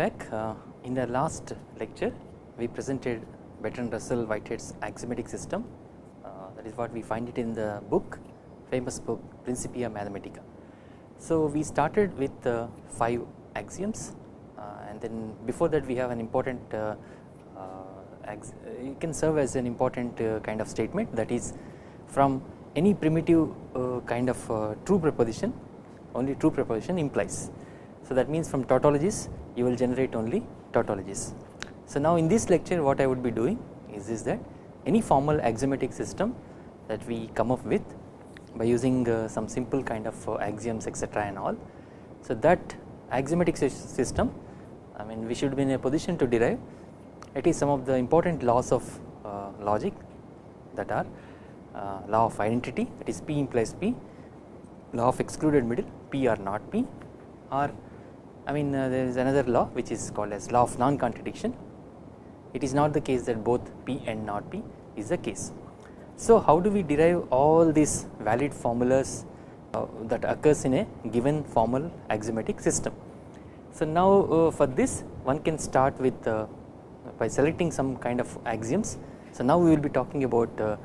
back uh, in the last lecture we presented Bertrand Russell Whitehead's axiomatic system uh, that is what we find it in the book famous book Principia Mathematica. So we started with uh, 5 axioms uh, and then before that we have an important uh, uh, it can serve as an important kind of statement that is from any primitive kind of true proposition only true proposition implies. So that means from tautologies you will generate only tautologies. So now in this lecture what I would be doing is, is that any formal axiomatic system that we come up with by using uh, some simple kind of uh, axioms etc and all. So that axiomatic system I mean we should be in a position to derive at least some of the important laws of uh, logic that are uh, law of identity that is P implies P, law of excluded middle P or not P or I mean uh, there is another law which is called as law of non-contradiction it is not the case that both P and not P is the case. So how do we derive all these valid formulas uh, that occurs in a given formal axiomatic system. So now uh, for this one can start with uh, by selecting some kind of axioms. So now we will be talking about uh,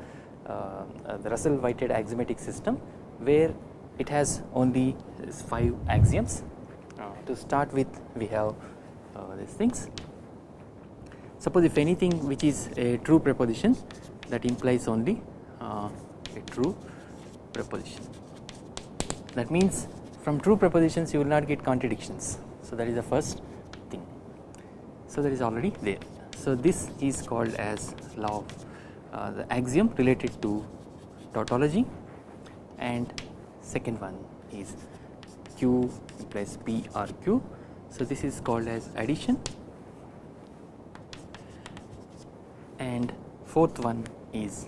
uh, the Russell Whitehead axiomatic system where it has only 5 axioms. Uh, to start with we have these things. Suppose if anything which is a true proposition that implies only uh, a true proposition that means from true propositions you will not get contradictions. So that is the first thing. So that is already there. So this is called as law of uh, the axiom related to tautology. And second one is q plus p or q. So this is called as addition. And fourth one is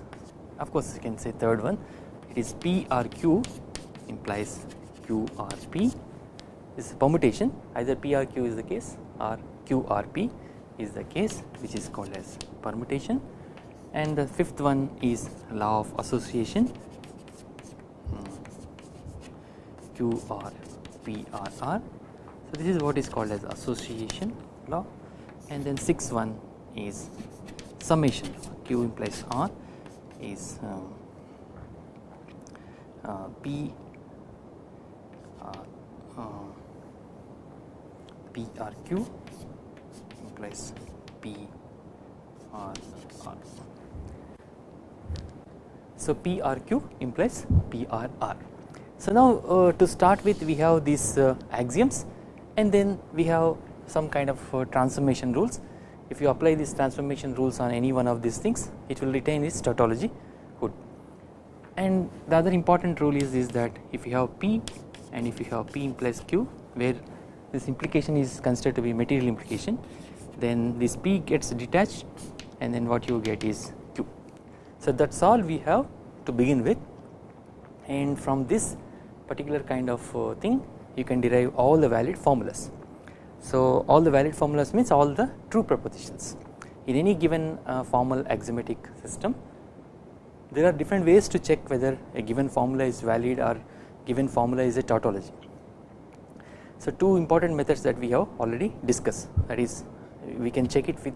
of course you can say third one. It is p or q implies q or p. This is permutation. Either p or q is the case or q or p is the case which is called as permutation. And the fifth one is law of association. Hmm. q or p or r. So this is what is called as association law. And then sixth one is summation q implies r is um, uh, p uh, uh, p r q implies p r r. So p r q implies p r r so now uh, to start with we have these uh, axioms and then we have some kind of uh, transformation rules. If you apply these transformation rules on any one of these things it will retain its tautology hood and the other important rule is, is that if you have P and if you have P implies Q where this implication is considered to be material implication then this P gets detached and then what you get is Q. So that is all we have to begin with. And from this particular kind of uh, thing you can derive all the valid formulas. So all the valid formulas means all the true propositions in any given uh, formal axiomatic system there are different ways to check whether a given formula is valid or given formula is a tautology. So two important methods that we have already discussed that is we can check it with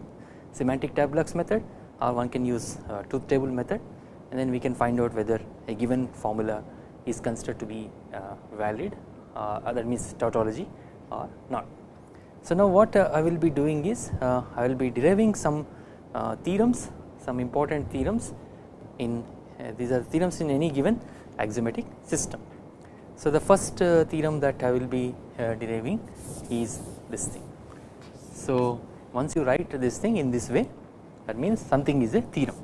semantic tableaux method or one can use uh, truth table method and then we can find out whether a given formula is considered to be uh, valid uh, that means tautology or not. So now what uh, I will be doing is I will be deriving some theorems some important theorems in these are theorems in any given axiomatic system. So the first theorem that I will be deriving is this thing. So once you write this thing in this way that means something is a theorem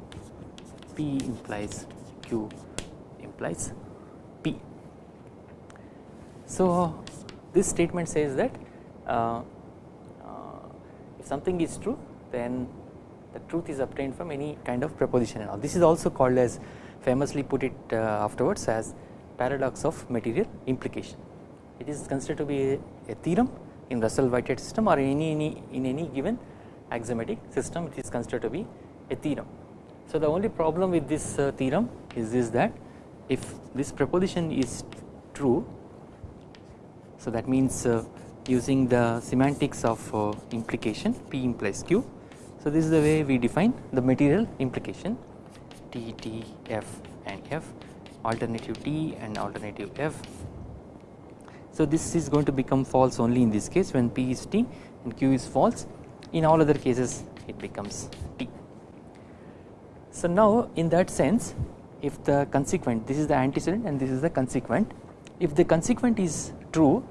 P implies Q implies. So this statement says that uh, if something is true then the truth is obtained from any kind of proposition and all this is also called as famously put it uh, afterwards as paradox of material implication it is considered to be a, a theorem in Russell Whitehead system or in any, any in any given axiomatic system it is considered to be a theorem. So the only problem with this uh, theorem is this that if this proposition is true so that means uh, using the semantics of uh, implication P implies Q. So this is the way we define the material implication T, T, F and F alternative T and alternative F. So this is going to become false only in this case when P is T and Q is false in all other cases it becomes T. So now in that sense if the consequent this is the antecedent and this is the consequent if the consequent is true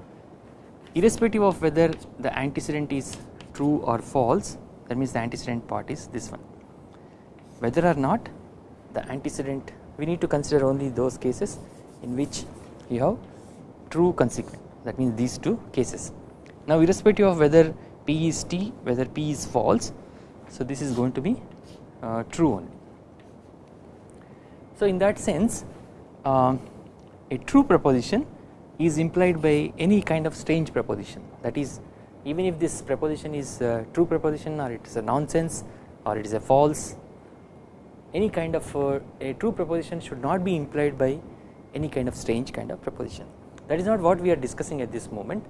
irrespective of whether the antecedent is true or false that means the antecedent part is this one whether or not the antecedent we need to consider only those cases in which you have true consequent that means these two cases. Now irrespective of whether P is T whether P is false so this is going to be uh, true only. So in that sense uh, a true proposition is implied by any kind of strange proposition that is even if this proposition is a true proposition or it is a nonsense or it is a false any kind of uh, a true proposition should not be implied by any kind of strange kind of proposition that is not what we are discussing at this moment.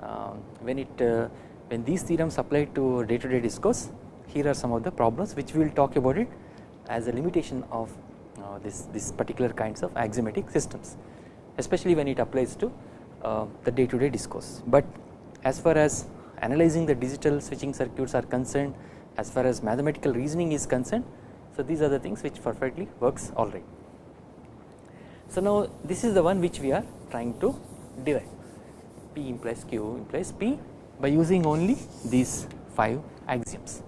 Uh, when it uh, when these theorems apply to day to day discourse here are some of the problems which we will talk about it as a limitation of uh, this this particular kinds of axiomatic systems especially when it applies to uh, the day to day discourse. But as far as analyzing the digital switching circuits are concerned as far as mathematical reasoning is concerned so these are the things which perfectly works alright. So now this is the one which we are trying to derive P implies Q implies P by using only these 5 axioms.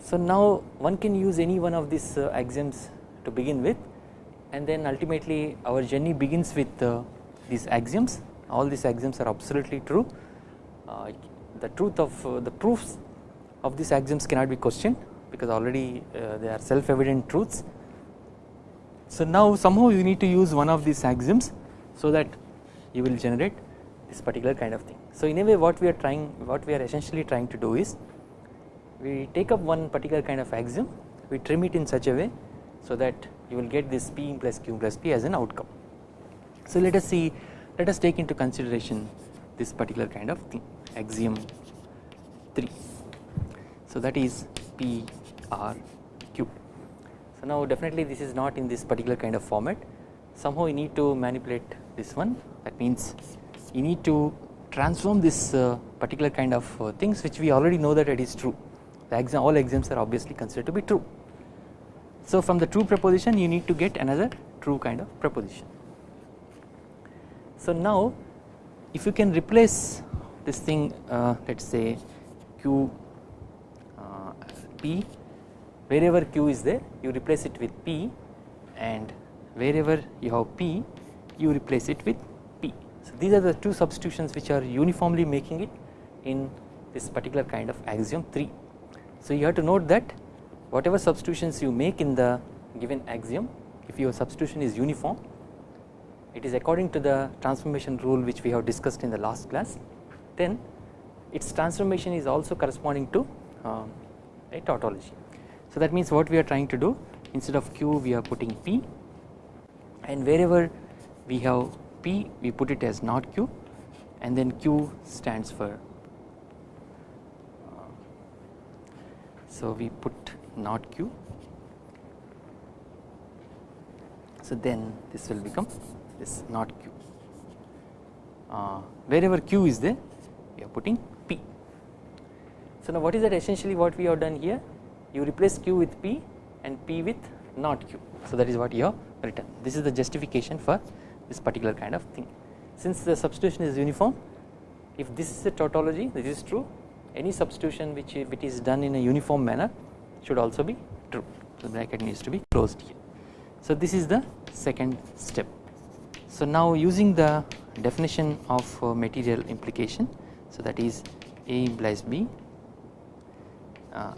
So now one can use any one of these uh, axioms to begin with and then ultimately our journey begins with uh, these axioms all these axioms are absolutely true uh, the truth of uh, the proofs of these axioms cannot be questioned because already uh, they are self evident truths. So now somehow you need to use one of these axioms so that you will generate this particular kind of thing. So in a way what we are trying what we are essentially trying to do is we take up one particular kind of axiom we trim it in such a way so that you will get this P plus Q plus P as an outcome. So let us see let us take into consideration this particular kind of thing axiom 3 so that is P R Q. So now definitely this is not in this particular kind of format. Somehow you need to manipulate this one. That means you need to transform this uh, particular kind of uh, things which we already know that it is true. The exam all axioms are obviously considered to be true so from the true proposition you need to get another true kind of proposition. So now if you can replace this thing uh, let us say q uh, p wherever q is there you replace it with p and wherever you have p you replace it with p. So these are the two substitutions which are uniformly making it in this particular kind of axiom 3. So you have to note that whatever substitutions you make in the given axiom if your substitution is uniform it is according to the transformation rule which we have discussed in the last class then its transformation is also corresponding to uh, a tautology. So that means what we are trying to do instead of q we are putting p and wherever we have p we put it as not q and then q stands for uh, so we put not q. So then this will become this not q. Uh, wherever q is there we are putting p. So now what is that essentially what we have done here? You replace q with p and p with not q. So that is what you have written. This is the justification for this particular kind of thing. Since the substitution is uniform if this is a tautology this is true. Any substitution which if it is done in a uniform manner should also be true the bracket needs to be closed here. So this is the second step. So now using the definition of uh, material implication so that is A implies B uh,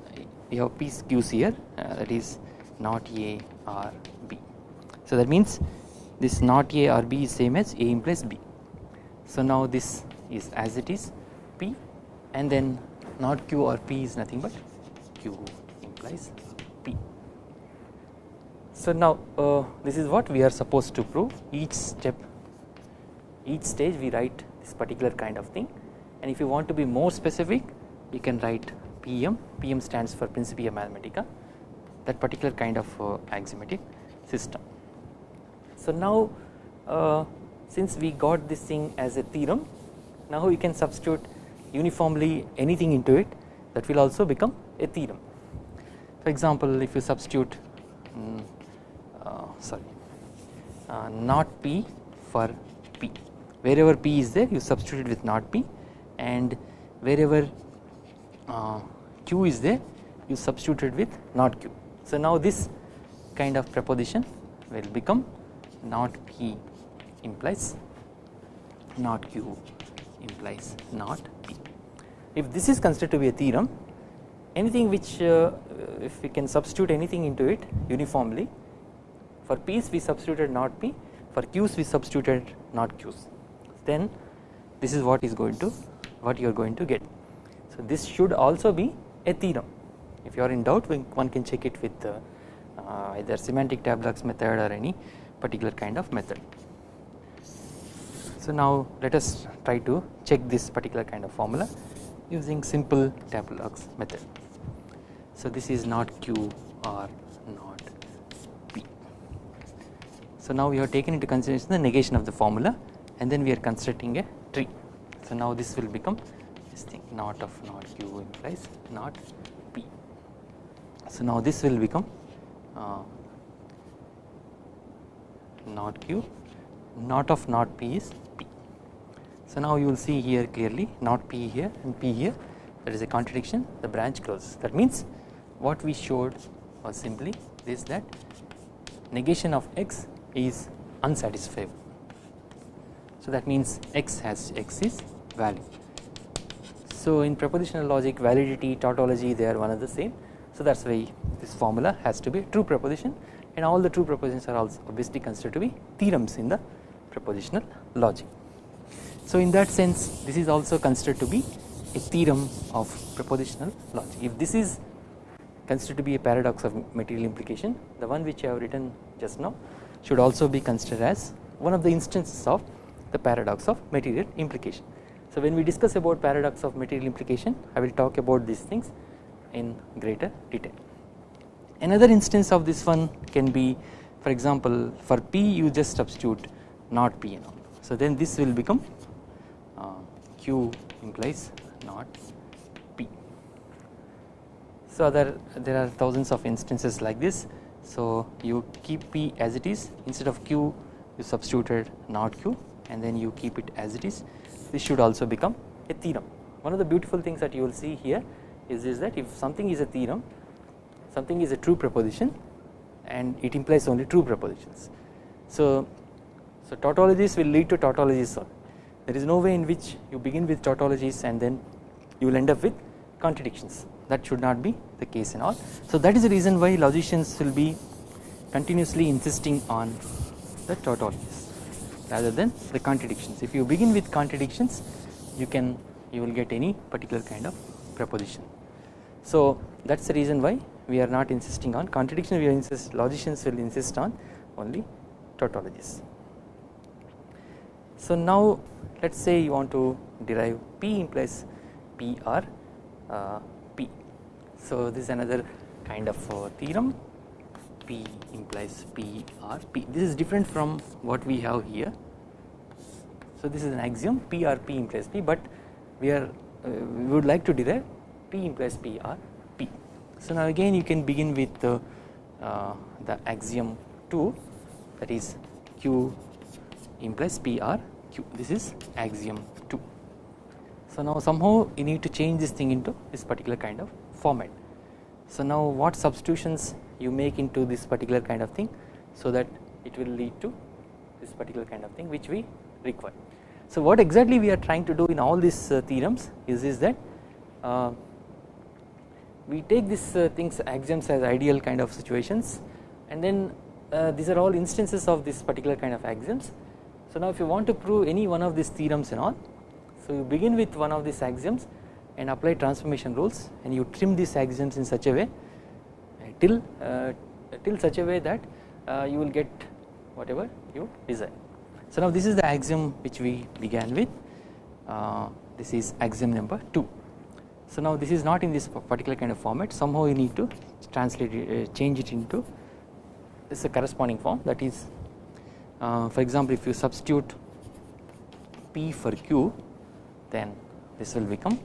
we have P Q's here uh, that is not A or B. So that means this not A or B is same as A implies B. So now this is as it is P and then not Q or P is nothing but Q implies P. So now uh, this is what we are supposed to prove each step each stage we write this particular kind of thing and if you want to be more specific you can write PM, PM stands for Principia Mathematica that particular kind of uh, axiomatic system. So now uh, since we got this thing as a theorem now we can substitute uniformly anything into it that will also become a theorem. For example if you substitute um, uh, sorry uh, not P for P wherever P is there you substitute with not P and wherever uh, Q is there you substitute it with not Q. So now this kind of proposition will become not P implies not Q implies not P. If this is considered to be a theorem anything which uh, if we can substitute anything into it uniformly for P's we substituted not P for Q's we substituted not Q's then this is what is going to what you are going to get. So this should also be a theorem if you are in doubt one can check it with uh, uh, either semantic tableaux method or any particular kind of method. So now let us try to check this particular kind of formula using simple tableaux method. So this is not Q or not P. So now we have taken into consideration the negation of the formula and then we are constructing a tree. So now this will become this thing not of not Q implies not P. So now this will become uh, not Q not of not P is P. So now you will see here clearly not P here and P here there is a contradiction the branch closes that means what we showed was simply this that negation of x is unsatisfiable. So that means x has x is valid. So in propositional logic validity tautology they are one of the same so that is why this formula has to be a true proposition and all the true propositions are also obviously considered to be theorems in the propositional logic. So in that sense this is also considered to be a theorem of propositional logic if this is considered to be a paradox of material implication the one which I have written just now should also be considered as one of the instances of the paradox of material implication. So when we discuss about paradox of material implication I will talk about these things in greater detail. Another instance of this one can be for example for P you just substitute not P and all. So then this will become uh, Q implies not so there, there are thousands of instances like this. So you keep P as it is instead of Q you substituted not Q and then you keep it as it is. This should also become a theorem. One of the beautiful things that you will see here is, is that if something is a theorem something is a true proposition and it implies only true propositions. So, so tautologies will lead to tautologies there is no way in which you begin with tautologies and then you will end up with contradictions that should not be the case in all. So that is the reason why logicians will be continuously insisting on the tautologies rather than the contradictions. If you begin with contradictions you can you will get any particular kind of proposition. So that is the reason why we are not insisting on contradiction we are insist logicians will insist on only tautologies. So now let us say you want to derive P implies PR uh, so this is another kind of uh, theorem P implies P or P this is different from what we have here. So this is an axiom P R P implies P but we are uh, we would like to derive P implies P or P. So now again you can begin with uh, the axiom 2 that is Q implies P or Q this is axiom 2. So now somehow you need to change this thing into this particular kind of format. So now what substitutions you make into this particular kind of thing so that it will lead to this particular kind of thing which we require. So what exactly we are trying to do in all these uh, theorems is, is that uh, we take these uh, things axioms as ideal kind of situations and then uh, these are all instances of this particular kind of axioms. So now if you want to prove any one of these theorems and all so you begin with one of these axioms and apply transformation rules and you trim these axioms in such a way uh, till uh, till such a way that uh, you will get whatever you desire. So now this is the axiom which we began with this is axiom number 2. So now this is not in this particular kind of format somehow you need to translate it, change it into this is a corresponding form that is uh, for example if you substitute p for q then this will become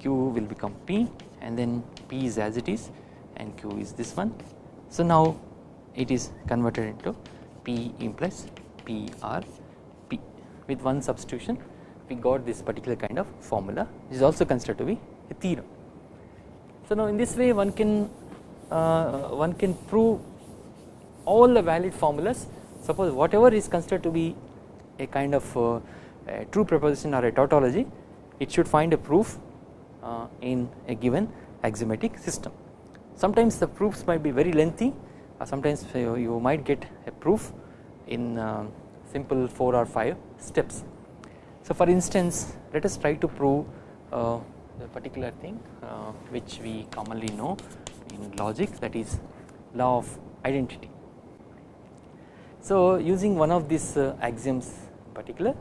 q will become p and then p is as it is and q is this one. So now it is converted into p implies p r p with one substitution we got this particular kind of formula which is also considered to be a theorem. So now in this way one can uh, one can prove all the valid formulas suppose whatever is considered to be a kind of uh, a true proposition or a tautology it should find a proof uh, in a given axiomatic system. Sometimes the proofs might be very lengthy or sometimes you, you might get a proof in uh, simple 4 or 5 steps. So for instance let us try to prove uh, a particular thing uh, which we commonly know in logic that is law of identity. So using one of these uh, axioms particular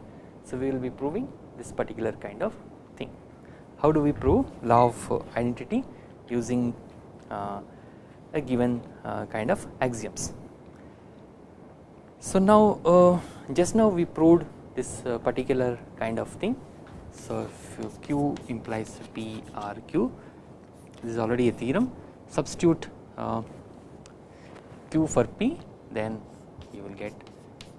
so we will be proving this particular kind of. How do we prove law of uh, identity using uh, a given uh, kind of axioms. So now uh, just now we proved this uh, particular kind of thing. So if Q implies P R Q this is already a theorem substitute Q for P then you will get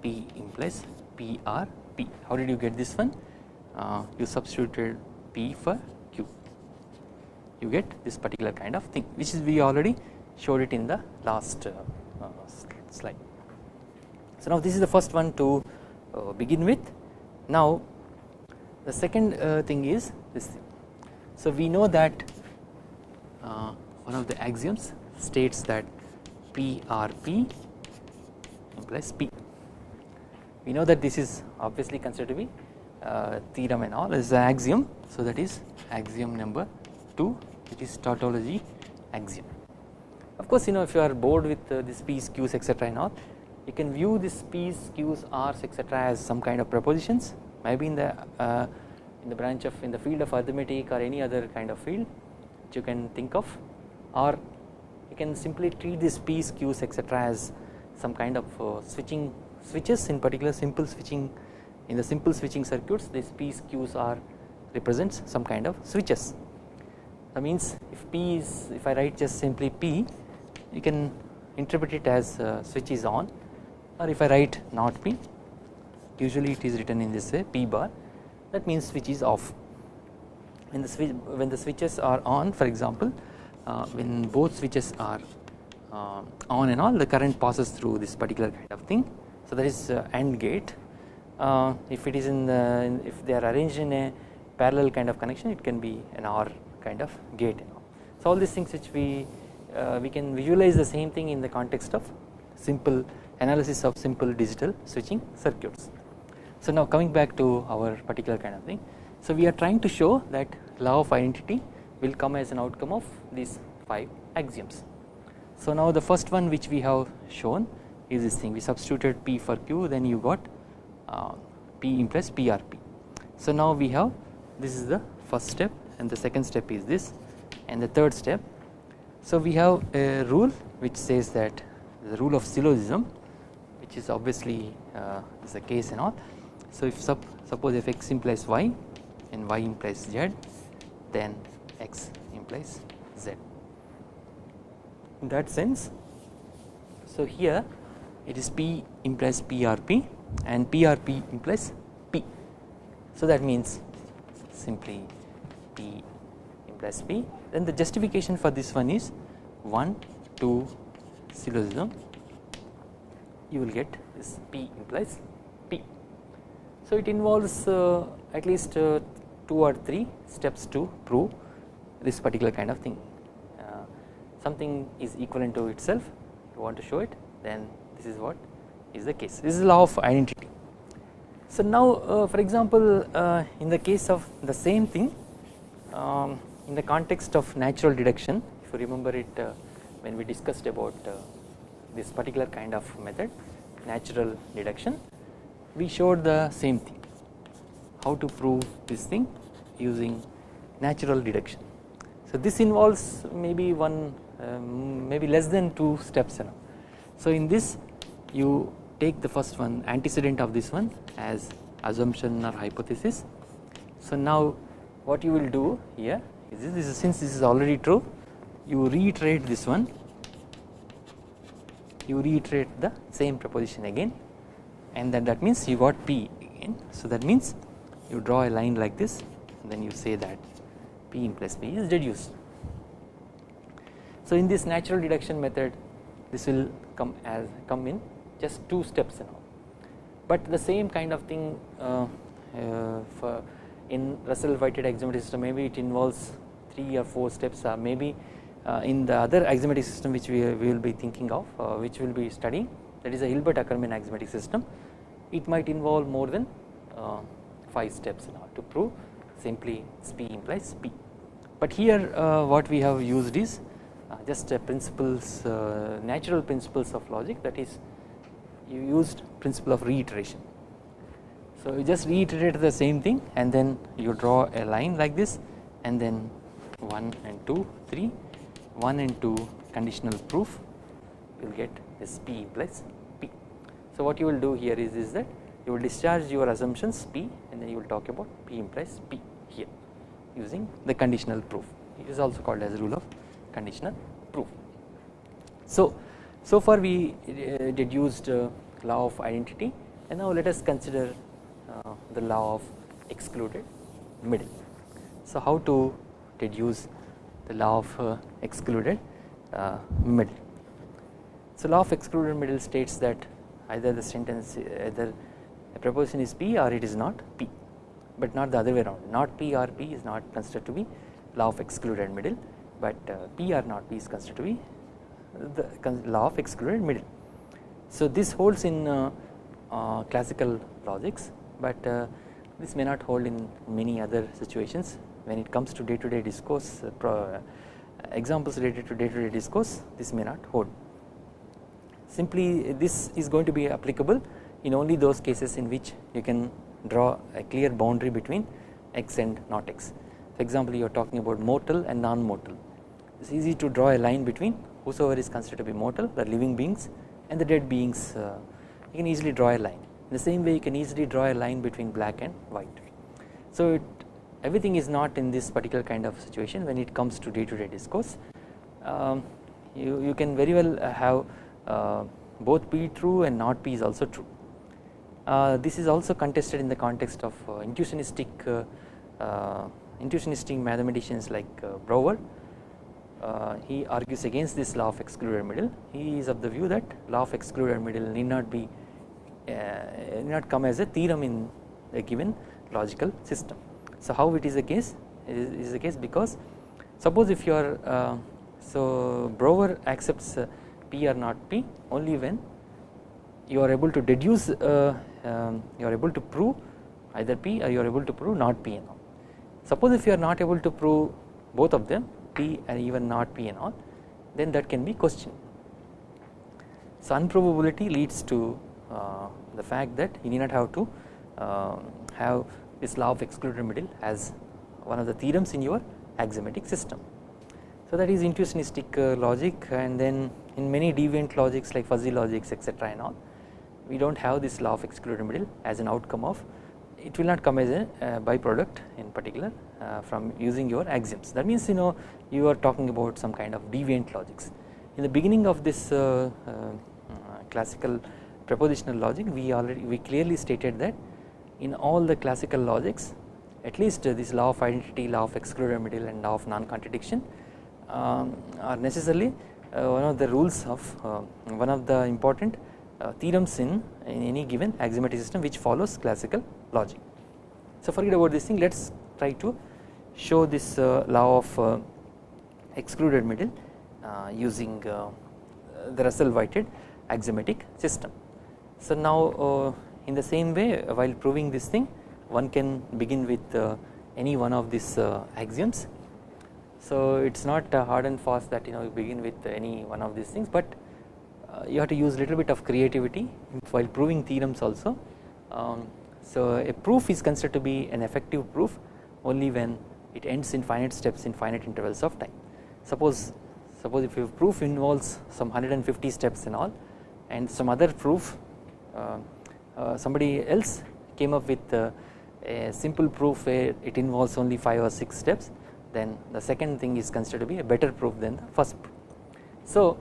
P implies P R P. How did you get this one? Uh, you substituted P for Q. You get this particular kind of thing, which is we already showed it in the last uh, slide. So now this is the first one to uh, begin with. Now the second uh, thing is this. Thing. So we know that uh, one of the axioms states that PRP implies P. We know that this is obviously considered to be theorem and all is an axiom. So that is axiom number 2 which is tautology axiom. Of course you know if you are bored with uh, this P's, Q's etc and all you can view this P's, Q's, R's etc as some kind of propositions maybe in the uh, in the branch of in the field of arithmetic or any other kind of field which you can think of or you can simply treat this P's, Q's etc as some kind of uh, switching switches in particular simple switching in the simple switching circuits these P's, Q's are represents some kind of switches. That means if P is if I write just simply P you can interpret it as uh, switch is on. Or if I write not P usually it is written in this way P bar. That means switch is off. When the switch when the switches are on for example uh, when both switches are uh, on and all the current passes through this particular kind of thing. So that is uh, AND gate uh, if it is in the if they are arranged in a parallel kind of connection it can be an OR kind of gate so all these things which we uh, we can visualize the same thing in the context of simple analysis of simple digital switching circuits. So now coming back to our particular kind of thing so we are trying to show that law of identity will come as an outcome of these 5 axioms. So now the first one which we have shown is this thing we substituted P for Q then you got P implies PRP. So now we have this is the first step and the second step is this and the third step. So we have a rule which says that the rule of syllogism which is obviously uh, is the case and all. So if sup suppose if x implies y and y implies z then x implies z. In that sense so here it is P implies PRP and PRP implies P. So that means simply P implies P then the justification for this one is 1 2 syllogism you will get this P implies P. So it involves uh, at least uh, 2 or 3 steps to prove this particular kind of thing uh, something is equivalent to itself you want to show it then this is what is the case this is law of identity. So now uh, for example uh, in the case of the same thing um, in the context of natural deduction if you remember it uh, when we discussed about uh, this particular kind of method natural deduction we showed the same thing how to prove this thing using natural deduction. So this involves maybe one um, maybe less than 2 steps know. So in this you take the first one antecedent of this one as assumption or hypothesis. So now what you will do here is this, this is since this is already true you reiterate this one you reiterate the same proposition again and then that means you got P again. So that means you draw a line like this and then you say that P implies P is deduced. So in this natural deduction method this will come as come in just two steps now but the same kind of thing uh, uh, for in Russell Whitehead axiomatic system maybe it involves 3 or 4 steps or maybe uh, in the other axiomatic system which we, we will be thinking of uh, which we will be studying that is a Hilbert Ackermann axiomatic system it might involve more than uh, 5 steps now to prove simply P implies P. But here uh, what we have used is uh, just principles uh, natural principles of logic that is you used principle of reiteration. So you just reiterate the same thing and then you draw a line like this and then 1 and 2 3 1 and 2 conditional proof you will get this P plus P. So what you will do here is, is that you will discharge your assumptions P and then you will talk about P implies P here using the conditional proof it is also called as rule of conditional proof. So, so far we uh, deduced uh, law of identity and now let us consider uh, the law of excluded middle. So how to deduce the law of excluded middle. So law of excluded middle states that either the sentence either a proposition is P or it is not P but not the other way around not P or P is not considered to be law of excluded middle but P or not P is considered to be the law of excluded middle. So this holds in uh, uh, classical logics but uh, this may not hold in many other situations when it comes to day to day discourse uh, examples related to day to day discourse this may not hold. Simply this is going to be applicable in only those cases in which you can draw a clear boundary between x and not x. For example, you are talking about mortal and non-mortal. It's easy to draw a line between whosoever is considered to be mortal, the living beings, and the dead beings. Uh, you can easily draw a line. In the same way, you can easily draw a line between black and white. So it, everything is not in this particular kind of situation when it comes to day-to-day discourse. Um, you you can very well have uh, both P true and not P is also true. Uh, this is also contested in the context of uh, intuitionistic uh, intuitionistic mathematicians like Brouwer. He argues against this law of excluded middle. He is of the view that law of excluded middle need not be need not come as a theorem in a given logical system. So how it is the case it is, is the case because suppose if you are uh, so Brouwer accepts uh, P or not P only when you are able to deduce uh, um, you are able to prove either P or you are able to prove not P. Suppose if you are not able to prove both of them P and even not P and all then that can be questioned. So unprovability leads to uh, the fact that you need not have to uh, have this law of excluded middle as one of the theorems in your axiomatic system. So that is intuitionistic uh, logic and then in many deviant logics like fuzzy logics etc and all we do not have this law of excluded middle as an outcome of it will not come as a uh, byproduct in particular uh, from using your axioms that means you know you are talking about some kind of deviant logics in the beginning of this uh, uh, classical propositional logic we already we clearly stated that in all the classical logics at least this law of identity law of excluded middle and law of non-contradiction um, are necessarily uh, one of the rules of uh, one of the important uh, theorems in, in any given axiomatic system which follows classical logic. So forget about this thing let us try to show this uh, law of uh, excluded middle uh, using uh, the Russell Whitehead axiomatic system. So now uh, in the same way while proving this thing one can begin with any one of these axioms. So it is not hard and fast that you know you begin with any one of these things but you have to use little bit of creativity while proving theorems also. Um, So a proof is considered to be an effective proof only when it ends in finite steps in finite intervals of time. Suppose suppose if your proof involves some 150 steps and all and some other proof uh, uh, somebody else came up with uh, a simple proof where it involves only 5 or 6 steps then the second thing is considered to be a better proof than the first proof. So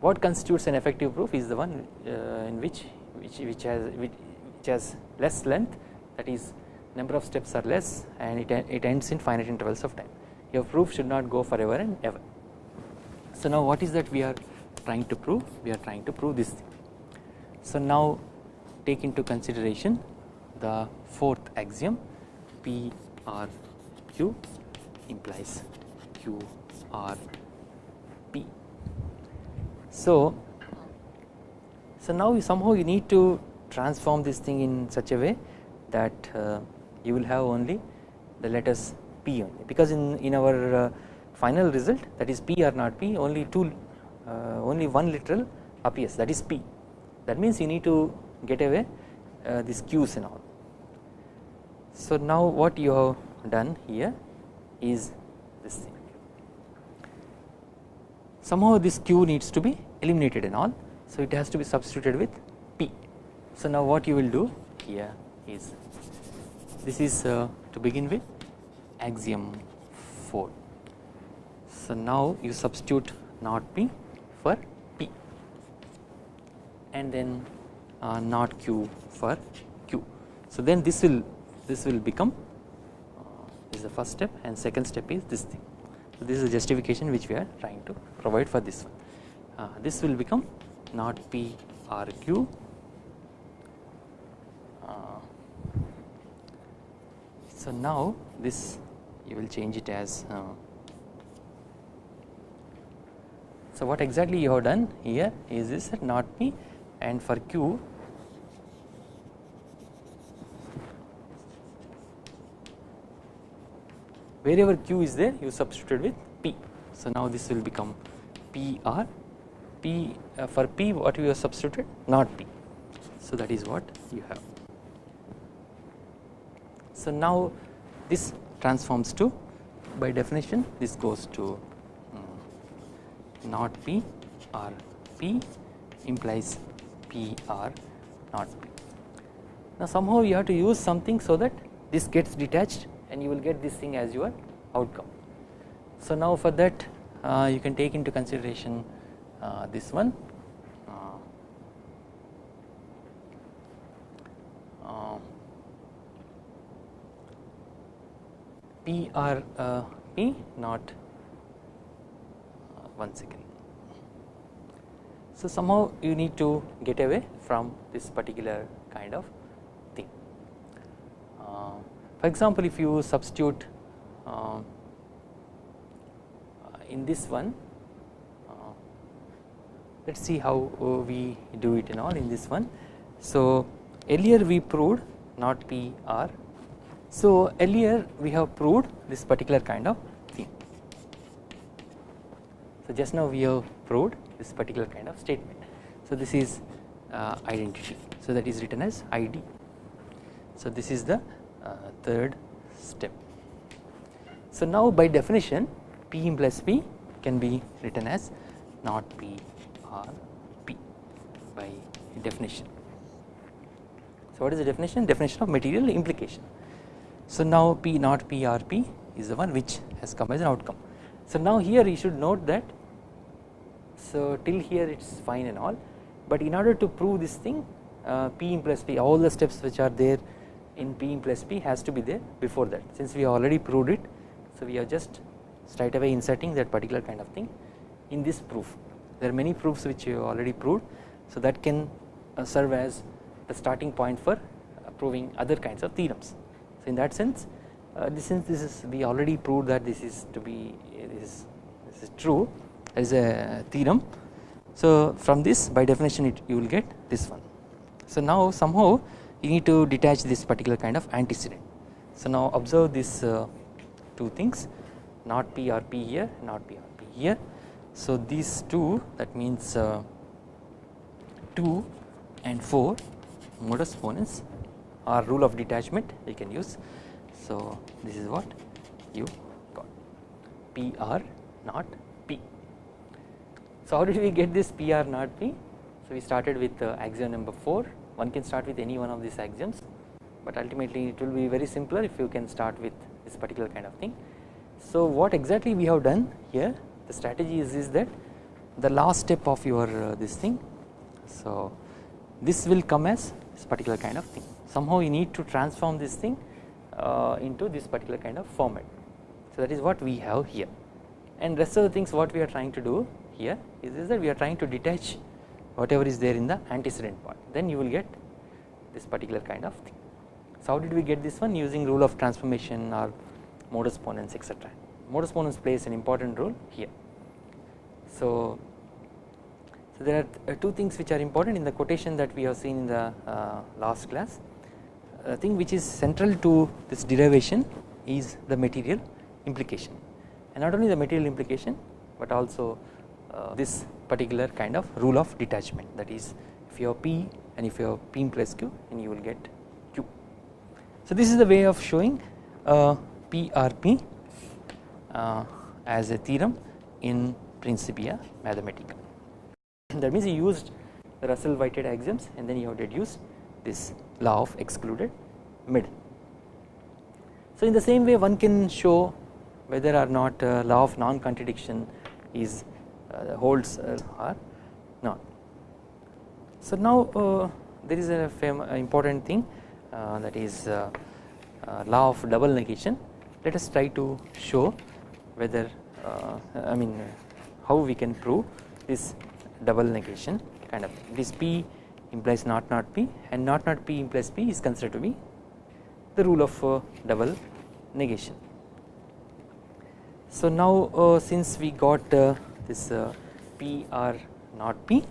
what constitutes an effective proof is the one uh, in which which which has which, which has less length that is number of steps are less and it, it ends in finite intervals of time your proof should not go forever and ever. So now what is that we are trying to prove we are trying to prove this thing. So now take into consideration the fourth axiom P R Q implies Q R P. So, so now you somehow you need to transform this thing in such a way that uh, you will have only the letters P only. Because in, in our uh, final result that is P or not P only two uh, only one literal appears. That is P. That means you need to get away uh, these Q's and all. So now what you have done here is this thing. Somehow this Q needs to be eliminated and all. So it has to be substituted with P. So now what you will do here is this is to begin with axiom 4 so now you substitute not p for p. And then uh, not q for q. So then this will this will become uh, is the first step and second step is this thing. So this is the justification which we are trying to provide for this one. Uh, this will become not p r q. So now this you will change it as uh, so what exactly you have done here is this not P and for Q wherever Q is there you substitute with P. So now this will become PR P uh, for P what we have substituted not P. So that is what you have. So now this transforms to by definition this goes to um, not P or P implies P or not P. Now somehow you have to use something so that this gets detached and you will get this thing as your outcome. So now for that uh, you can take into consideration uh, this one P or uh, P not uh, one second. So somehow you need to get away from this particular kind of thing. Uh, for example, if you substitute uh, in this one, uh, let us see how we do it in all in this one. So earlier we proved not P or so earlier we have proved this particular kind of thing. So just now we have proved this particular kind of statement. So this is uh, identity. So that is written as ID. So this is the uh, third step. So now by definition P plus P can be written as not P or P by definition. So what is the definition? Definition of material implication. So now P not P R P is the one which has come as an outcome. So now here you should note that so till here it is fine and all but in order to prove this thing uh, P plus P all the steps which are there in P plus P has to be there before that since we already proved it so we are just straight away inserting that particular kind of thing in this proof there are many proofs which you already proved so that can uh, serve as the starting point for proving other kinds of theorems. So in that sense uh, this since this is we already proved that this is to be this is, this is true as a theorem. So from this by definition it you will get this one. So now somehow you need to detach this particular kind of antecedent. So now observe these uh, two things not P or P here not P or P here. So these two that means uh, 2 and 4 modus ponens or rule of detachment you can use. So this is what you got PR not P. So how did we get this PR not P? So we started with uh, axiom number 4 one can start with any one of these axioms but ultimately it will be very simpler if you can start with this particular kind of thing. So what exactly we have done here the strategy is, is that the last step of your uh, this thing so this will come as this particular kind of thing somehow you need to transform this thing uh, into this particular kind of format so that is what we have here and rest of the things what we are trying to do here is, is that we are trying to detach whatever is there in the antecedent part then you will get this particular kind of thing. So how did we get this one using rule of transformation or modus ponens etc. Modus ponens plays an important role here. So, so there are two things which are important in the quotation that we have seen in the uh, last class. A thing which is central to this derivation is the material implication and not only the material implication but also uh, this particular kind of rule of detachment that is if you have P and if you have P implies Q then you will get Q. So this is the way of showing uh, PRP uh, as a theorem in Principia Mathematica. That means you used the Russell Whitehead axioms and then you have deduced this law of excluded middle. So in the same way one can show whether or not uh, law of non-contradiction is uh, holds uh, or not. So now uh, there is a important thing uh, that is uh, law of double negation let us try to show whether I mean how we can prove this double negation kind of this P implies not not P and not not P implies P is considered to be the rule of uh, double negation. So now uh, since we got uh, this P R not P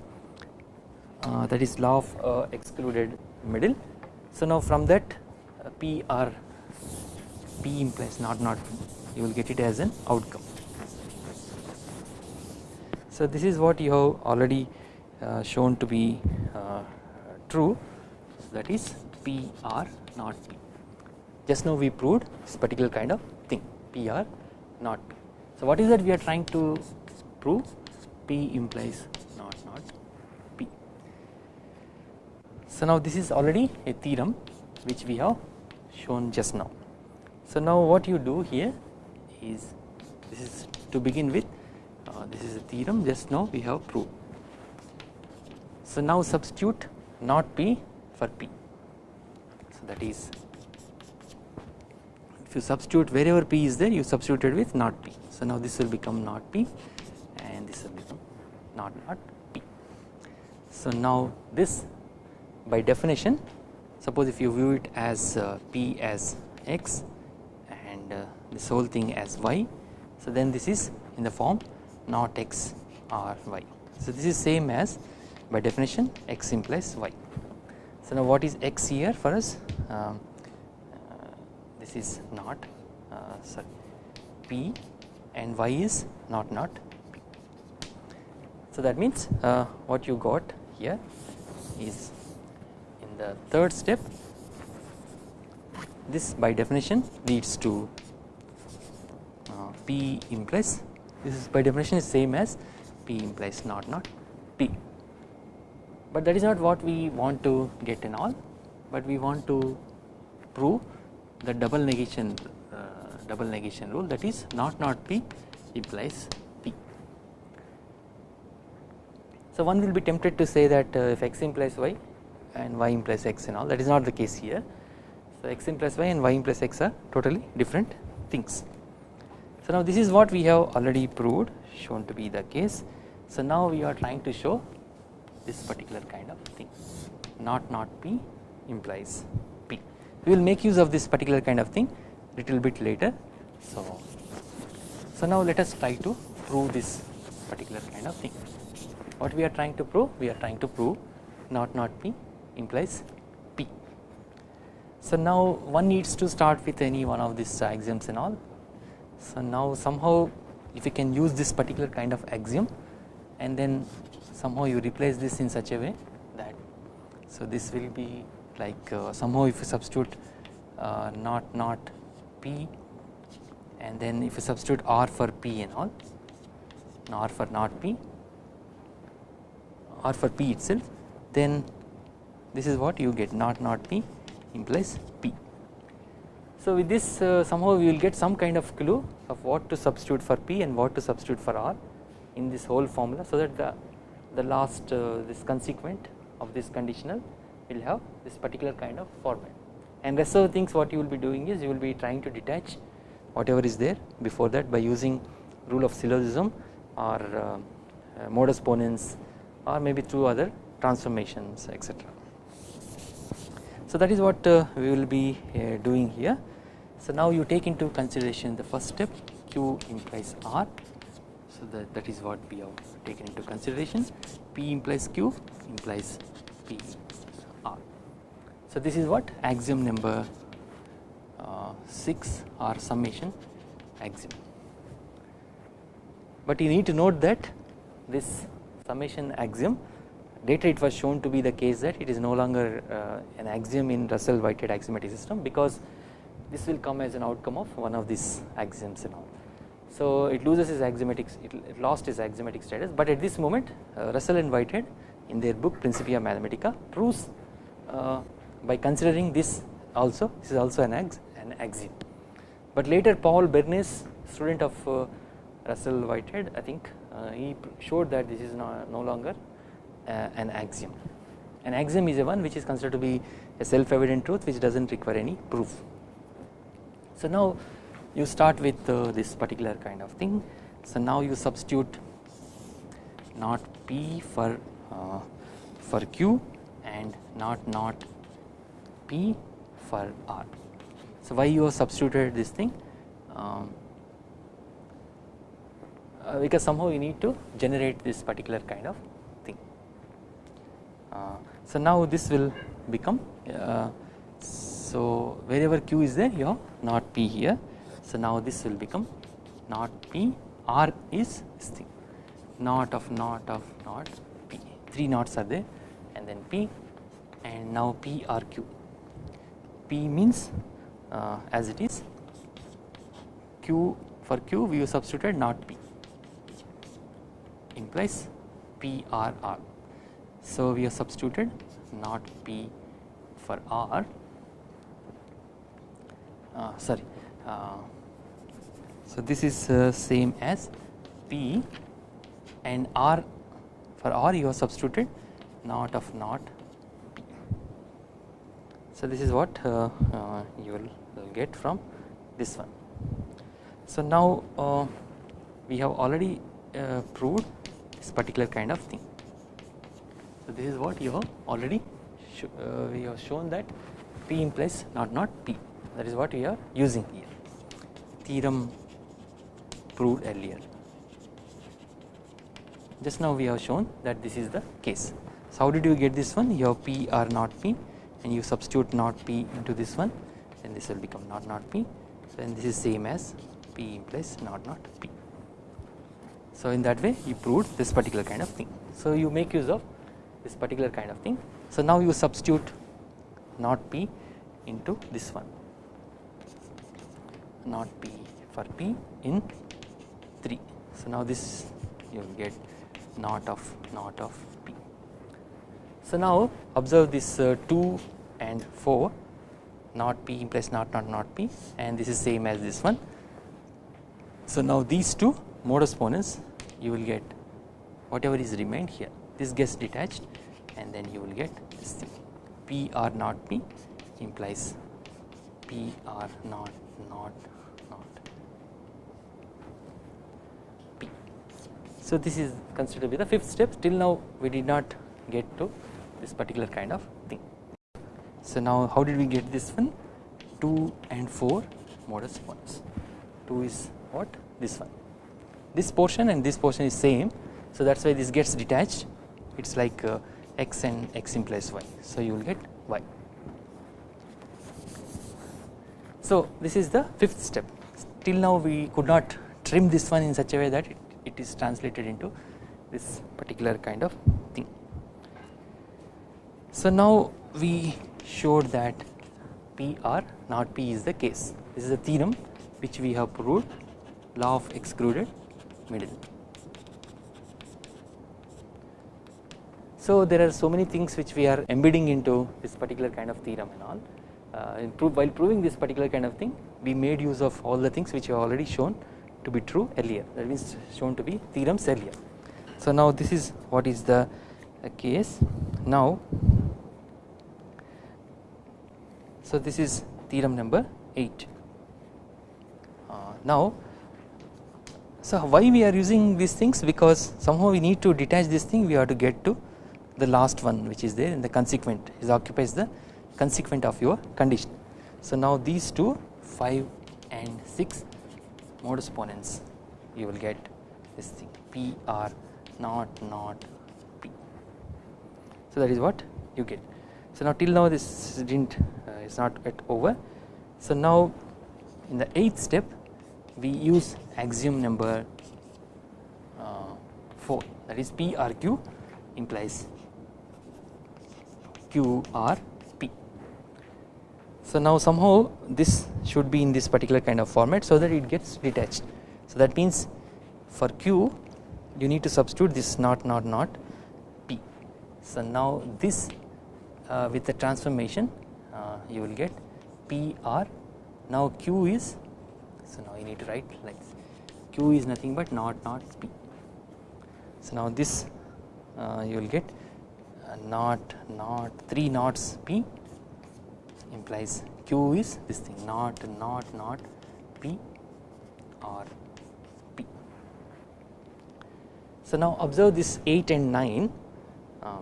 that is law of excluded middle. So now from that P R P implies not not P you will get it as an outcome. So this is what you have already uh, shown to be uh, true that is P R not P. Just now we proved this particular kind of thing P R not P. So what is that we are trying to prove P implies not not P. So now this is already a theorem which we have shown just now. So now what you do here is this is to begin with uh, this is a theorem just now we have proved. So now substitute not P for P. So that is if you substitute wherever P is there you substituted with not P. So now this will become not P and this will become not not P. So now this by definition suppose if you view it as uh, P as X and uh, this whole thing as Y so then this is in the form not x or y. So this is same as by definition x implies y. So now what is x here for us? Um, uh, this is not uh, sorry p and y is not not p. So that means uh, what you got here is in the third step this by definition leads to uh, p implies this is by definition is same as P implies not not P but that is not what we want to get in all but we want to prove the double negation uh, double negation rule that is not not P implies P. So one will be tempted to say that uh, if x implies y and y implies x and all that is not the case here. So x implies y and y implies x are totally different things. So now this is what we have already proved shown to be the case. So now we are trying to show this particular kind of thing not not P implies P. We will make use of this particular kind of thing little bit later. So, so now let us try to prove this particular kind of thing. What we are trying to prove? We are trying to prove not not P implies P. So now one needs to start with any one of these axioms and all so now somehow if you can use this particular kind of axiom and then somehow you replace this in such a way that so this will be like uh, somehow if you substitute uh, not not p and then if you substitute r for p and all r for not p r for p itself then this is what you get not not p implies p. So with this uh, somehow we will get some kind of clue of what to substitute for p and what to substitute for r in this whole formula so that the the last uh, this consequent of this conditional will have this particular kind of format and rest of the things what you will be doing is you will be trying to detach whatever is there before that by using rule of syllogism or uh, uh, modus ponens or maybe through other transformations etc. So that is what uh, we will be uh, doing here. So now you take into consideration the first step q implies r. So that, that is what we have taken into consideration p implies q implies p r. So this is what axiom number uh, 6 or summation axiom. But you need to note that this summation axiom later it was shown to be the case that it is no longer uh, an axiom in Russell Whitehead axiomatic system because this will come as an outcome of one of these axioms and all. So it loses its axiomatic it, lost its axiomatic status but at this moment uh, Russell and Whitehead in their book Principia Mathematica proves uh, by considering this also this is also an, ax, an axiom. But later Paul Bernays student of uh, Russell Whitehead I think uh, he showed that this is no, no longer uh, an axiom. An axiom is a one which is considered to be a self evident truth which does not require any proof. So now you start with uh, this particular kind of thing. So now you substitute not p for uh, for q and not not p for r. So why you have substituted this thing? Um, uh, because somehow you need to generate this particular kind of uh, so now this will become uh, so wherever q is there you have not p here so now this will become not p r is this thing. Not of not of not p. Three knots are there and then p and now p r q. P means uh, as it is q for q we have substituted not p. Implies p r r. So we have substituted not P for R. Uh, sorry uh, so this is uh, same as P and R for R you have substituted not of not P. So this is what uh, uh, you will get from this one. So now uh, we have already proved this particular kind of thing. So this is what you have already uh, we have shown that P implies not not P that is what we are using here theorem proved earlier just now we have shown that this is the case. So how did you get this one you have P or not P and you substitute not P into this one then this will become not not P so then this is same as P implies not not P. So in that way you proved this particular kind of thing. So you make use of this particular kind of thing. So now you substitute not p into this one not p for p in 3. So now this you will get not of not of p. So now observe this uh, 2 and 4 not p implies not not not p and this is same as this one. So now these two modus ponens you will get whatever is remained here this gets detached and then you will get this thing P r not P implies P r not not not P. So this is considered to be the fifth step till now we did not get to this particular kind of thing. So now how did we get this one 2 and 4 modus ponens 2 is what this one this portion and this portion is same so that is why this gets detached it is like uh, x and x implies y. So you will get y. So this is the fifth step. Till now we could not trim this one in such a way that it, it is translated into this particular kind of thing. So now we showed that P R not P is the case this is a theorem which we have proved law of excluded middle. So there are so many things which we are embedding into this particular kind of theorem and all uh, while proving this particular kind of thing we made use of all the things which we have already shown to be true earlier. That means shown to be theorems earlier. So now this is what is the case. Now so this is theorem number 8 uh, now so why we are using these things? Because somehow we need to detach this thing. We have to get to the last one which is there in the consequent. Is occupies the consequent of your condition. So now these two 5 and 6 modus ponens you will get this thing P R not not P. So that is what you get. So now till now this didn't uh, is not yet over. So now in the eighth step we use axiom number uh, 4 that is P R Q implies Q R P. So now somehow this should be in this particular kind of format so that it gets detached. So that means for Q you need to substitute this not not not P. So now this uh, with the transformation uh, you will get P R now Q is so now you need to write like. Q is nothing but not not P. So now this uh, you will get uh, not not 3 knots P implies Q is this thing not not not P or P. So now observe this 8 and 9 uh,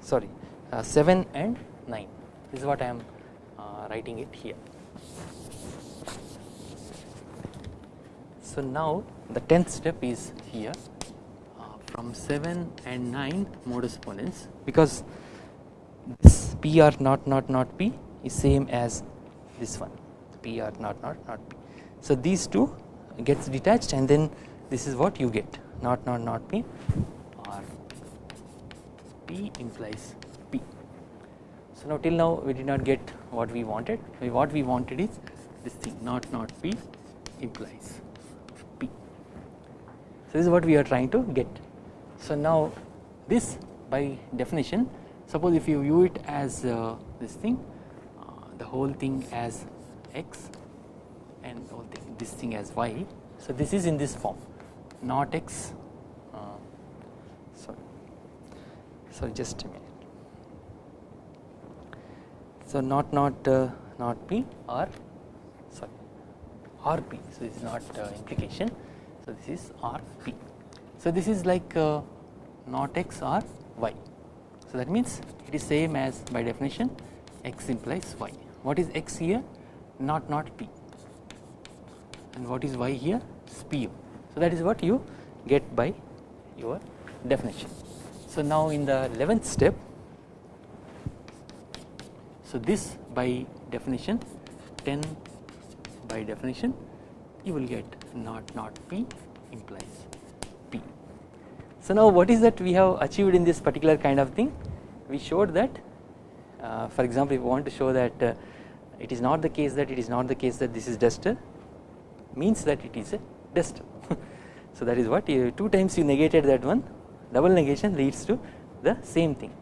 sorry uh, 7 and 9 this is what I am uh, writing it here. So now the 10th step is here uh, from 7 and 9 modus ponens because this PR not not not P is same as this one PR not not not P. So these two gets detached and then this is what you get not not not P or P implies P. So now till now we did not get what we wanted what we wanted is this thing not not P implies P. So this is what we are trying to get. So now this by definition suppose if you view it as uh, this thing the whole thing as x and whole thing this thing as y. So this is in this form not x. Uh, sorry. Sorry just a minute. So not not uh, not p or sorry rp so this is not uh, implication. So this is rp so this is like uh, not x or y. So that means it is same as by definition x implies y what is x here? Not not p. And what is y here? Spu so that is what you get by your definition. So now in the 11th step so this by definition 10 by definition you will get not not p implies p. So now what is that we have achieved in this particular kind of thing? We showed that uh, for example if we want to show that uh, it is not the case that it is not the case that this is duster means that it is a duster so that is what you, two times you negated that one double negation leads to the same thing.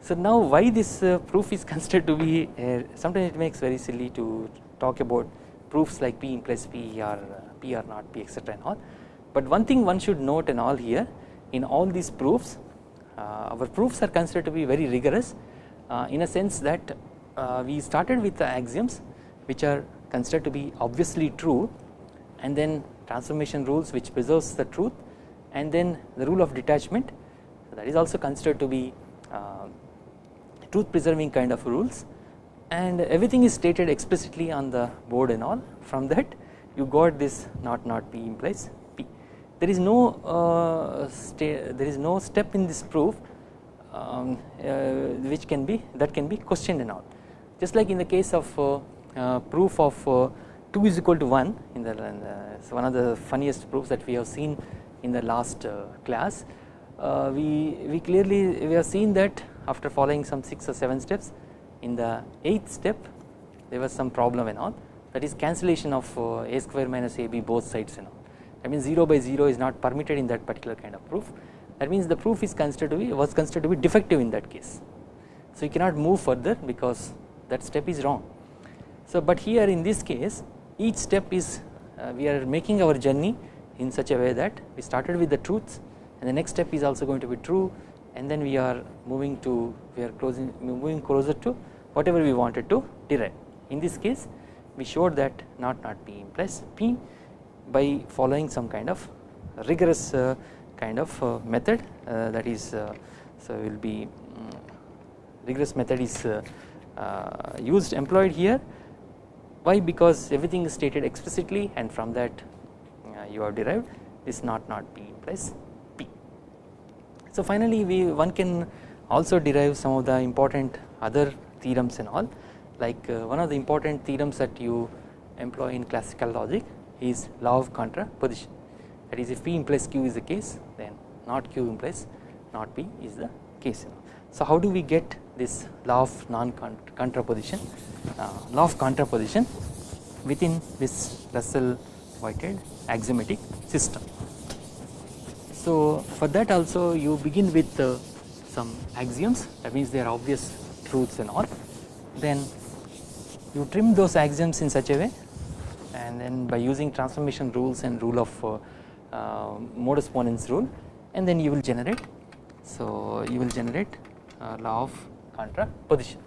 So now why this uh, proof is considered to be uh, sometimes it makes very silly to talk about proofs like p implies p or uh, p or not p etc and all. But one thing one should note and all here in all these proofs uh, our proofs are considered to be very rigorous uh, in a sense that uh, we started with the axioms which are considered to be obviously true and then transformation rules which preserves the truth and then the rule of detachment. So that is also considered to be uh, truth preserving kind of rules. And everything is stated explicitly on the board and all. From that you got this not not p implies p. There is no uh, there is no step in this proof um, uh, which can be that can be questioned and all just like in the case of uh, uh, proof of 2 is equal to 1 in the, one of the funniest proofs that we have seen in the last class. We we clearly we have seen that after following some 6 or 7 steps in the 8th step there was some problem and all. That is cancellation of uh, a square minus ab both sides and all. That means 0 by 0 is not permitted in that particular kind of proof. That means the proof is considered to be was considered to be defective in that case. So you cannot move further because that step is wrong. So but here in this case each step is uh, we are making our journey in such a way that we started with the truths and the next step is also going to be true and then we are moving to we are closing moving closer to whatever we wanted to derive. In this case we showed that not not P implies P by following some kind of rigorous uh, kind of uh, method uh, that is uh, so will be um, rigorous method is uh, used employed here why because everything is stated explicitly and from that you have derived this not not P implies P. So finally we one can also derive some of the important other theorems and all like uh, one of the important theorems that you employ in classical logic is law of contraposition that is if P implies Q is the case then not Q implies not P is the case. So how do we get this law of non contraposition uh, law of contraposition within this Russell Whitehead axiomatic system. So for that also you begin with uh, some axioms that means they are obvious truths and all then you trim those axioms in such a way and then by using transformation rules and rule of uh, uh, modus ponens rule and then you will generate so you will generate uh, law of contraposition.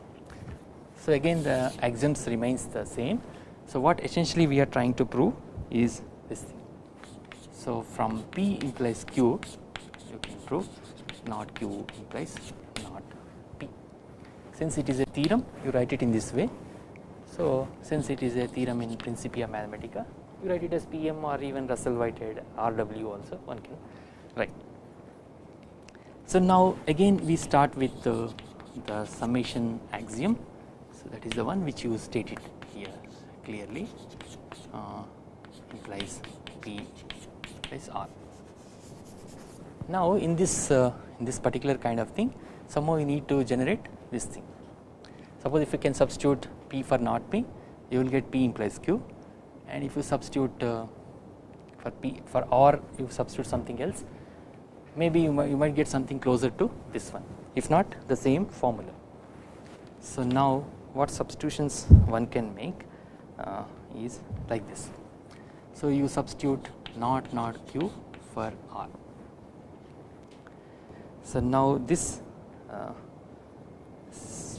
So again the axioms remains the same so what essentially we are trying to prove is this thing. So from P implies Q you can prove not Q implies not P. Since it is a theorem you write it in this way. So since it is a theorem in Principia Mathematica you write it as PM or even Russell Whitehead RW also one can write. So now again we start with the, the summation axiom so that is the one which you stated here clearly uh, implies P implies R. Now in this uh, in this particular kind of thing somehow you need to generate this thing. Suppose if you can substitute P for not P you will get P implies Q and if you substitute uh, for P for R you substitute something else maybe you might, you might get something closer to this one if not the same formula. So now what substitutions one can make uh, is like this. So you substitute not not q for r. So now this uh,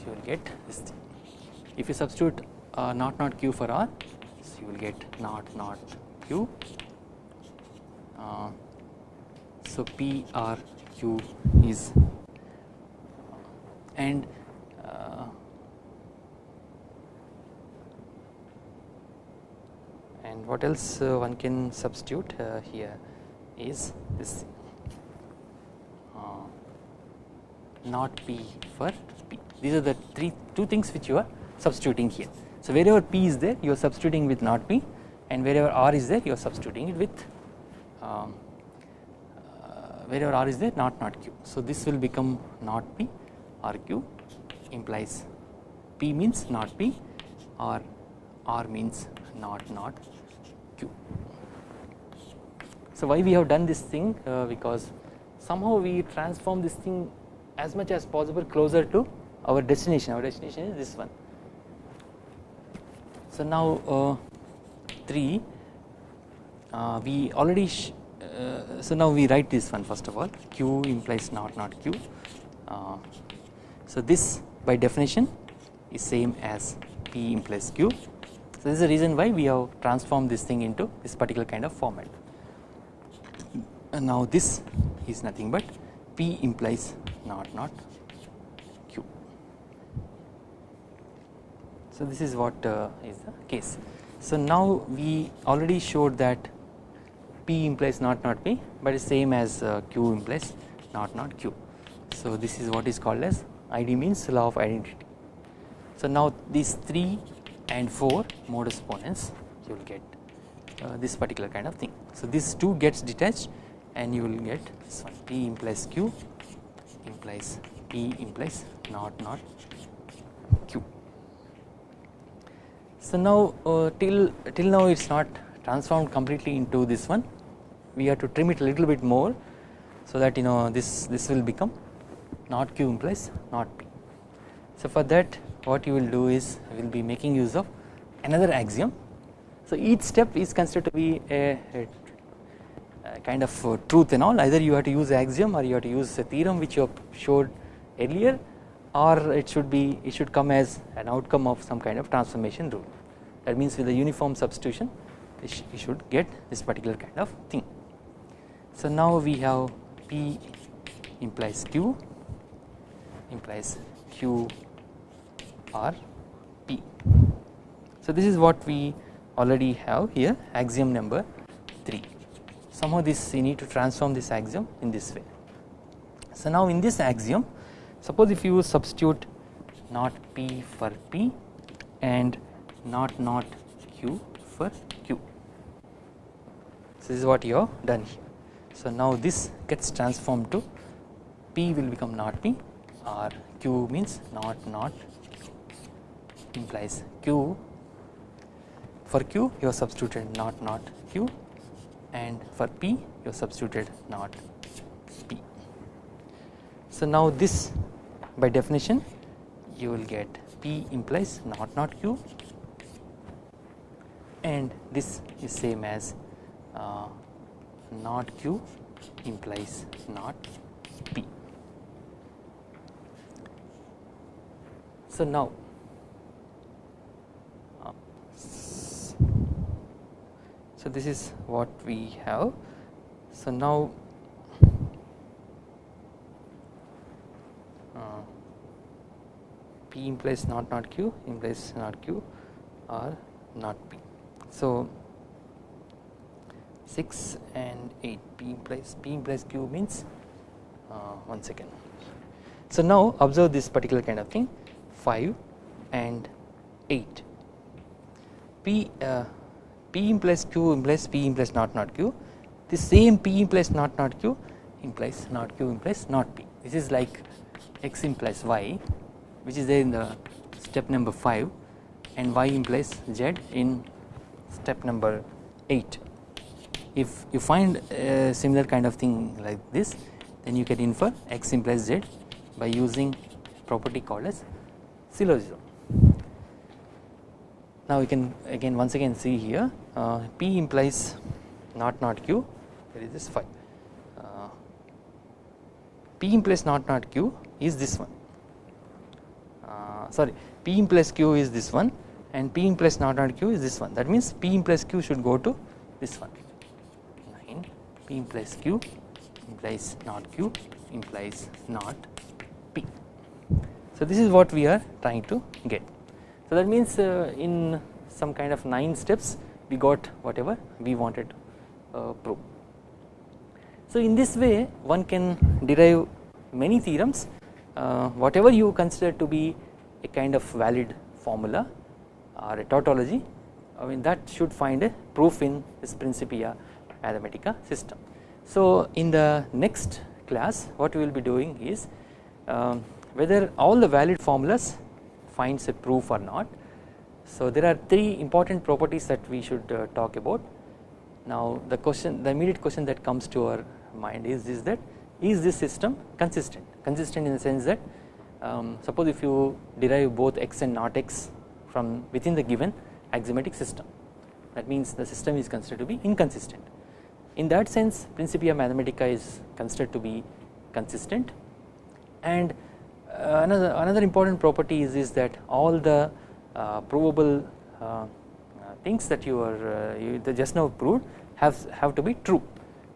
you will get this thing. If you substitute uh, not not q for r, so you will get not not q. Uh, so p r q is and and what else uh, one can substitute uh, here is this uh, not p for p these are the three two things which you are substituting here. So wherever p is there you are substituting with not p and wherever r is there you are substituting it with um, uh, wherever r is there not not q. So this will become not p r q implies p means not p or r means not not q. So why we have done this thing uh, because somehow we transform this thing as much as possible closer to our destination our destination is this one. So now uh, 3 uh, we already uh, so now we write this one first of all q implies not not q uh, so this by definition is same as p implies q so this is the reason why we have transformed this thing into this particular kind of format. And now this is nothing but P implies not not Q. So this is what uh, is the case. So now we already showed that P implies not not P but is same as uh, Q implies not not Q. So this is what is called as ID means law of identity. So now these three and 4 modus ponens you will get uh, this particular kind of thing. So this 2 gets detached and you will get this one P implies Q implies P implies not not Q. So now uh, till till now it is not transformed completely into this one we have to trim it a little bit more so that you know this this will become not q implies not p. So for that what you will do is we will be making use of another axiom. So each step is considered to be a, a, kind of uh, truth and all either you have to use axiom or you have to use a theorem which you have showed earlier or it should be it should come as an outcome of some kind of transformation rule that means with a uniform substitution you should get this particular kind of thing. So now we have P implies Q implies Q or P. So this is what we already have here axiom number 3 somehow this you need to transform this axiom in this way. So now in this axiom suppose if you substitute not P for P and not not Q for Q. So this is what you have done here. So now this gets transformed to P will become not P or Q means not not implies Q. For Q you have substituted not not Q. And for P you have substituted not P. So now this by definition you will get P implies not not Q. And this is same as uh, not Q implies not P. So now so this is what we have. So now uh, P implies not not Q implies not Q or not P. So 6 and 8 P implies P implies Q means uh, one second. So now observe this particular kind of thing 5 and 8 P uh, P implies Q implies P implies not not Q. The same P implies not not Q implies not Q implies not P. This is like X implies Y which is there in the step number 5 and Y implies Z in step number 8 if you find a similar kind of thing like this then you can infer x implies z by using property called as syllogism. Now we can again once again see here uh, p implies not not q. There is this phi uh, p implies not not q is this one. Uh, sorry p implies q is this one and p implies not not q is this one. That means p implies q should go to this one. 9 P implies Q implies not Q implies not P. So this is what we are trying to get. So that means uh, in some kind of 9 steps we got whatever we wanted uh, prove. So in this way one can derive many theorems uh, whatever you consider to be a kind of valid formula or a tautology I mean that should find a proof in this Principia Mathematica system. So in the next class what we will be doing is um, whether all the valid formulas finds a proof or not. So there are three important properties that we should uh, talk about. Now the question the immediate question that comes to our mind is is that is this system consistent consistent in the sense that um, suppose if you derive both x and not x from within the given axiomatic system that means the system is considered to be inconsistent in that sense Principia Mathematica is considered to be consistent and another another important property is, is that all the uh, provable uh, uh things that you are uh, you just now proved have have to be true.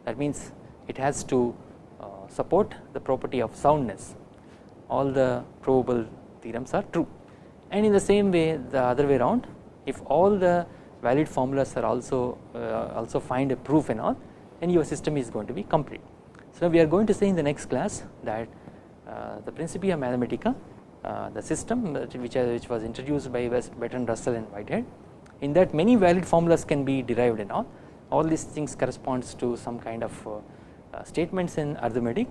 That means it has to uh, support the property of soundness. All the provable theorems are true. And in the same way the other way around if all the valid formulas are also also find a proof and all then your system is going to be complete. So we are going to say in the next class that uh, the Principia Mathematica uh, the system which, uh, which was introduced by Bertrand Russell and Whitehead in that many valid formulas can be derived and all all these things corresponds to some kind of uh, uh, statements in arithmetic.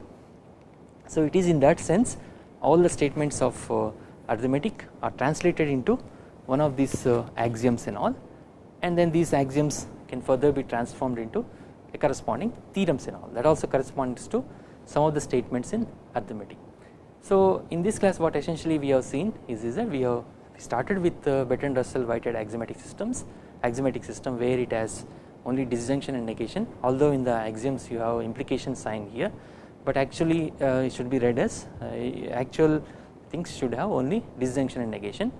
So it is in that sense all the statements of uh, arithmetic are translated into one of these uh, axioms and all and then these axioms can further be transformed into a corresponding theorems and all that also corresponds to some of the statements in arithmetic. So in this class what essentially we have seen is, is that we have started with uh, Bertrand Russell Whitehead axiomatic systems axiomatic system where it has only disjunction and negation although in the axioms you have implication sign here but actually uh, it should be read as uh, actual things should have only disjunction and negation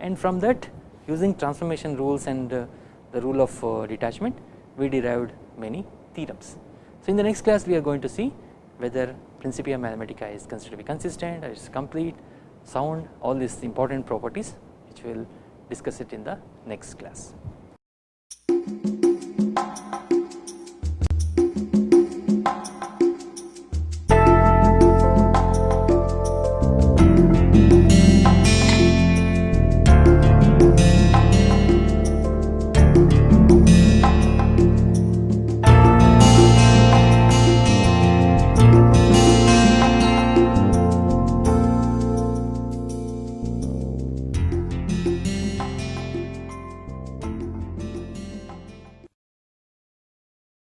and from that using transformation rules and uh, the rule of uh, detachment we derived many theorems. So in the next class we are going to see whether Principia Mathematica is considered to be consistent, it is complete, sound, all these important properties which we will discuss it in the next class.